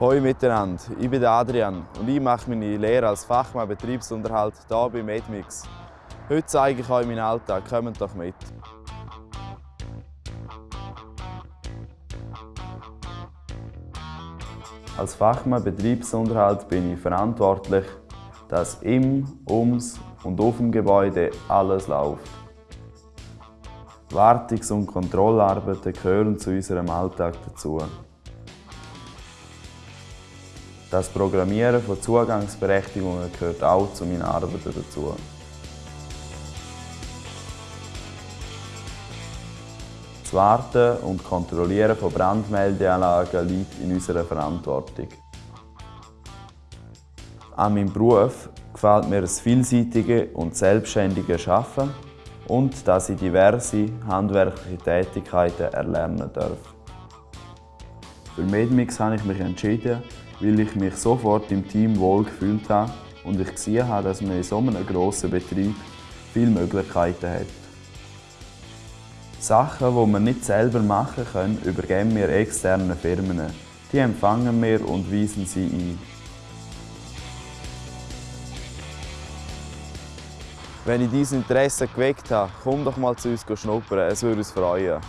Hallo miteinander, ich bin Adrian und ich mache meine Lehre als Fachmann Betriebsunterhalt hier bei Medmix. Heute zeige ich euch meinen Alltag, kommt doch mit. Als Fachmann Betriebsunterhalt bin ich verantwortlich, dass im, ums und auf dem Gebäude alles läuft. Wartungs- und Kontrollarbeiten gehören zu unserem Alltag dazu. Das Programmieren von Zugangsberechtigungen gehört auch zu meinen Arbeiten dazu. Das Warten und Kontrollieren von Brandmeldeanlagen liegt in unserer Verantwortung. An meinem Beruf gefällt mir das vielseitige und selbstständige Arbeiten und dass ich diverse handwerkliche Tätigkeiten erlernen darf. Für Medmix habe ich mich entschieden, weil ich mich sofort im Team wohl gefühlt habe und ich gesehen habe, dass man in so einem grossen Betrieb viele Möglichkeiten hat. Sachen, die wir nicht selber machen können, übergeben wir externen Firmen. Die empfangen wir und weisen sie ein. Wenn ich dein Interesse geweckt habe, komm doch mal zu uns schnuppern, es würde uns freuen.